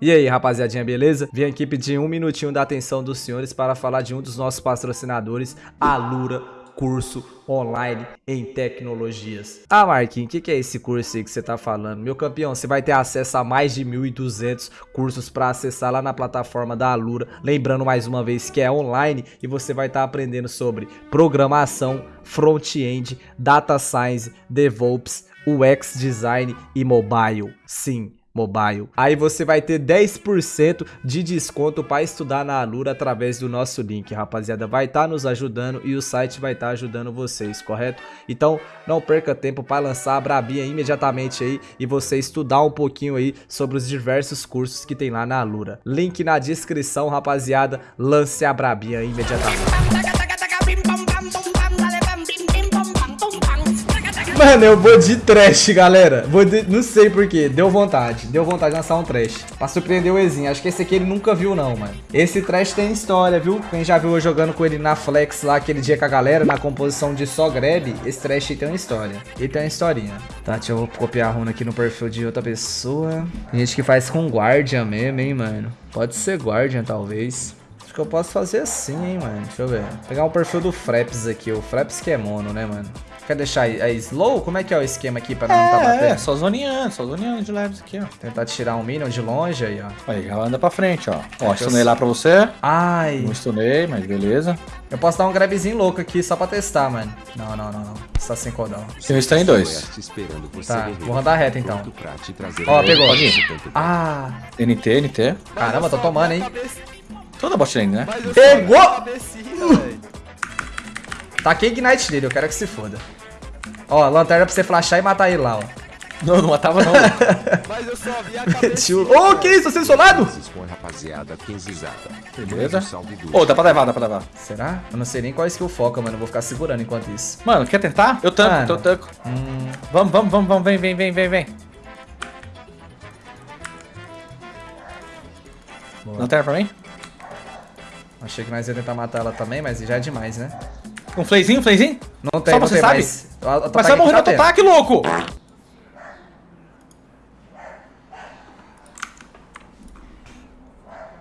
E aí, rapaziadinha, beleza? Vim aqui pedir um minutinho da atenção dos senhores para falar de um dos nossos patrocinadores, a Lura Curso Online em Tecnologias. Ah, Marquinhos, o que, que é esse curso aí que você tá falando? Meu campeão, você vai ter acesso a mais de 1.200 cursos para acessar lá na plataforma da Alura. Lembrando mais uma vez que é online e você vai estar tá aprendendo sobre programação, front-end, data science, DevOps, UX design e mobile. Sim, Mobile. Aí você vai ter 10% de desconto para estudar na Alura através do nosso link, rapaziada. Vai estar tá nos ajudando e o site vai estar tá ajudando vocês, correto? Então não perca tempo para lançar a Brabinha imediatamente aí e você estudar um pouquinho aí sobre os diversos cursos que tem lá na Alura. Link na descrição, rapaziada. Lance a Brabinha imediatamente. Mano, eu vou de trash, galera. Vou de... Não sei porquê. Deu vontade. Deu vontade de lançar um trash. Pra surpreender o Ezinho. Acho que esse aqui ele nunca viu, não, mano. Esse trash tem história, viu? Quem já viu eu jogando com ele na Flex lá aquele dia com a galera, na composição de só grab, esse trash tem uma história. Ele tem uma historinha. Tá, deixa eu copiar a runa aqui no perfil de outra pessoa. Tem gente que faz com Guardian mesmo, hein, mano. Pode ser Guardian, talvez. Acho que eu posso fazer assim, hein, mano. Deixa eu ver. Vou pegar o perfil do Fraps aqui. O Fraps que é mono, né, mano? Quer deixar a slow? Como é que é o esquema aqui pra não é, tá batendo? É, só zoneando, só zoneando de leves aqui, ó. Tentar tirar um minion de longe aí, ó. Aí, já anda pra frente, ó. Ó, stunei lá pra você. Ai. Não stunei, mas beleza. Eu posso dar um grabzinho louco aqui só pra testar, mano. Não, não, não, não. Você tá sem codão. Tem um stun em dois. Tá, vou rodar reto então. Ó, pegou. Ah. NT, NT. Caramba, tô tomando, hein. Toda bot lane, né? Pegou! Taquei Ignite dele, eu quero que se foda. Ó, lanterna pra você flashar e matar ele lá, ó. Não, não matava não. Mas eu só vi a cabeça. Ô, oh, que isso? Você solado? rapaziada, Beleza? Ô, oh, dá pra levar, dá pra levar. Será? Eu não sei nem qual skill foca, mano. Eu vou ficar segurando enquanto isso. Mano, quer tentar? Eu tanco, mano. eu tanco. Hum. Vamos, vamos, vamos, vamos. Vem, vem, vem, vem, vem. Lanterna pra mim? Achei que nós ia tentar matar ela também, mas já é demais, né? Um flayzinho, um flayzinho? Não tem, Só não você tem, sabe? Mas, mas vai morrer no ataque, louco!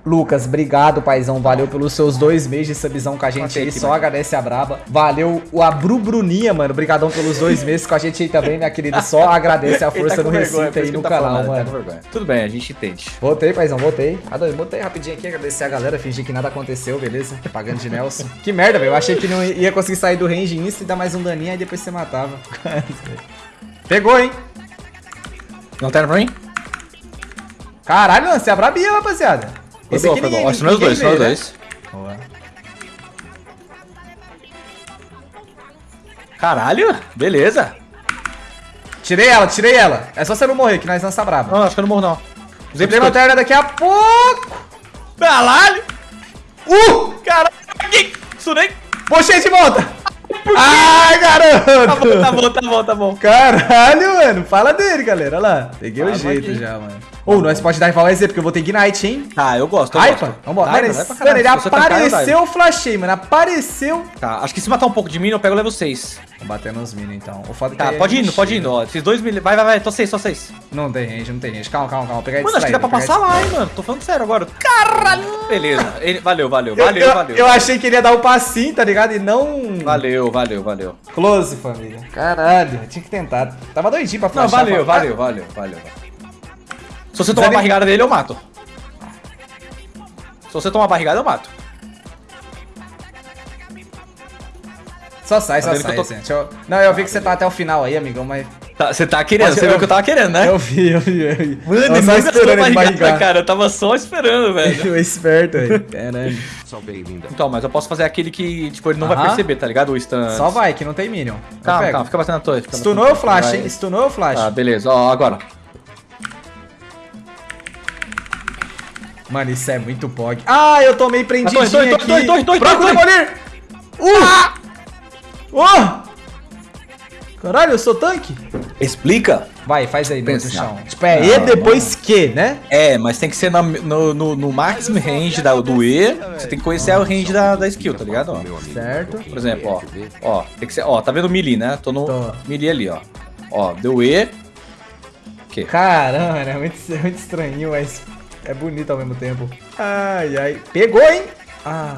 Lucas, obrigado, paizão. Valeu pelos seus dois meses de subzão com a gente aí. Só agradece a braba. Valeu o Abru Bruninha, mano. Obrigadão pelos dois meses com a gente aí também, minha querida. Só agradece a força tá no Recife aí no tá canal, falando, mano. Tá Tudo bem, a gente entende. Voltei, paizão, voltei. Botei rapidinho aqui, agradecer a galera, fingir que nada aconteceu, beleza? Pagando de Nelson. que merda, velho. Eu achei que não ia conseguir sair do range insta e dar mais um daninho, aí depois você matava. Pegou, hein? Não tem pra mim? Caralho, você é brabinha, rapaziada. Esse foi bom, foi bom. Ó, são os dois, são os dois. Boa. Caralho, beleza. Tirei ela, tirei ela. É só você não morrer, que nós lança braba. Não, acho que eu não morro, não. Usei pra lanterna daqui a pouco. Caralho. Uh! Caralho. Sunei. Puxei de volta. Ai, garoto! Tá bom, tá bom, tá bom, tá bom. Caralho, mano. Fala dele, galera. Olha lá. Peguei o jeito aqui. já, mano. Ou, oh, nós pode dar rival EZ, porque eu vou ter Ignite, hein? Ah, eu gosto, eu gosto. Vambora. Mano, mano, ele apareceu, eu flashei, mano. Apareceu. Tá, acho que se matar um pouco de minion, eu pego o level 6. Vou bater nos minions, então. O foda é tá, pode ir, pode ir. Ó, esses dois minions. Vai, vai, vai. Tô 6, tô 6. Não tem range, não tem range. Calma, calma, calma. Pegar mano, acho que dá pra passar lá, hein, mano. Tô falando sério agora. Caralho. Beleza. Ele... Valeu, valeu, valeu, eu, valeu. Eu achei que ele ia dar o um passinho, tá ligado? E não... Valeu, valeu, valeu. Close, família. Caralho, tinha que tentar. Tava doidinho pra flashar. Não, valeu, valeu, valeu, valeu, você tomar a barrigada dele, eu mato. Se você tomar a barrigada, eu mato. Só sai, tá só sai, tô... eu... Não, eu vi que você tá até o final aí, amigão, mas... Tá, você tá querendo, você eu... viu que eu tava querendo, né? Eu vi, eu vi, eu vi. Mano, eu só esperando ele barrigar. cara, eu tava só esperando, velho. eu esperto aí, caralho. Então, mas eu posso fazer aquele que, tipo, ele não uh -huh. vai perceber, tá ligado? O stun... Só vai, que não tem minion. Calma, calma, fica batendo a torre. Stunou o flash, hein? Stunou o flash. Ah, beleza, ó, agora. Mano, isso é muito pog. Ah, eu tomei prendidinho aqui. Torre, torre, torre, torre, Procura Demolir! Uh! Ah! Oh! Caralho, eu sou tanque? Explica. Vai, faz aí dentro do chão. Tipo, é E depois Q, né? É, mas tem que ser no, no, no, no máximo range da, do E. Você tem que conhecer o range da, da skill, tá ligado? Ó. Certo. Por exemplo, ó. Ó, tem que ser. Ó, tá vendo o melee, né? Tô no Tô. melee ali, ó. Ó, deu E. Que? Caramba, é muito, é muito estranho, mas É bonito ao mesmo tempo. Ai, ai. Pegou, hein? Ah.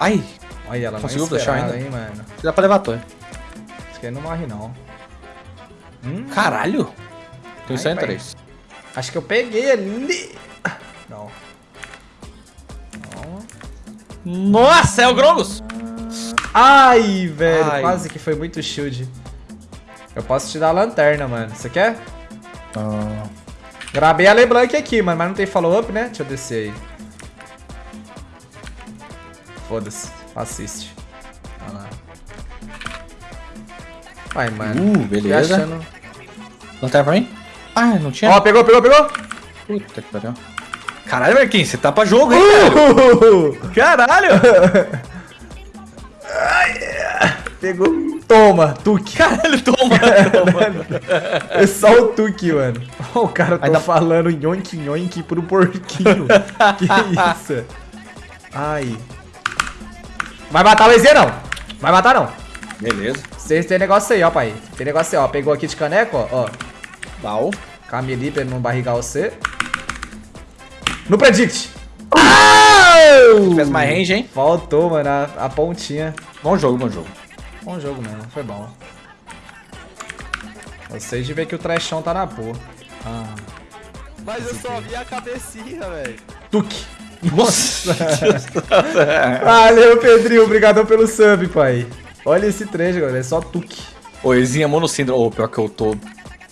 Ai, Olha ela, Conseguiu esperava, ainda? hein, mano. dá pra levar torre. Acho que aí não morre, não. Hum, Caralho. Tem Ai, 103. acho que eu peguei ali. Não. Não. Nossa, é o Grongos! Ai, velho. Ai. Quase que foi muito shield. Eu posso te dar a lanterna, mano. Você quer? Ah, Grabei a LeBlanc aqui, mano, mas não tem follow-up, né? Deixa eu descer aí. Foda-se. Assiste. Olha lá. Vai, mano. Uh, beleza. Achando- Lanterna pra mim? Ah, não tinha? Ó, pegou, pegou, pegou! Puta que pariu. Caralho, Marquinhos, você tá pra jogo, hein, velho? Caralho! Pegou. Toma, Tuque. Caralho, toma, toma. É só o Tuque, mano. O cara tá falando nhonk nhonk pro porquinho. que isso? Ai. Vai matar o EZ, não. Vai matar, não. Beleza. Vocês tem negócio aí, ó, pai. Tem negócio aí, ó. Pegou aqui de caneco, ó. ó. Dal. Camille pra ele não barrigar você. No Predict. Au! Fez mais range, hein? Faltou, mano, a, a pontinha. Bom jogo, bom jogo. Bom jogo mesmo, foi bom. Vocês de ver que o trechão tá na boa. Ah. Mas eu só vi a cabecinha, velho. Tuque. Nossa! Valeu, Pedrinho. Obrigadão pelo sub, pai. Olha esse trecho, galera. É só tuque. Ô, Ezinha Monocindra. Ô, pior que eu tô.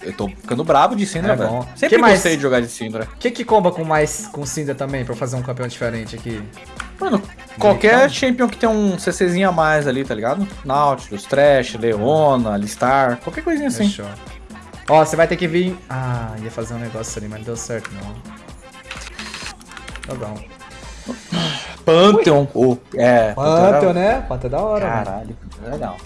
Eu tô ficando bravo de Syndra, É velho. bom. Sempre Que mais? gostei de jogar de Syndra. O que que comba com mais com Cinder também, pra fazer um campeão diferente aqui? Mano, qualquer champion que tem um CCzinho a mais ali, tá ligado? Nautilus, Trash, Leona, Alistar, qualquer coisinha assim. Fechou. Ó, você vai ter que vir... Ah, ia fazer um negócio ali, mas não deu certo, não. Tá bom. Pantheon. Ô, é. Pantheon, né? Pantheon é da hora, mano. Caralho, legal.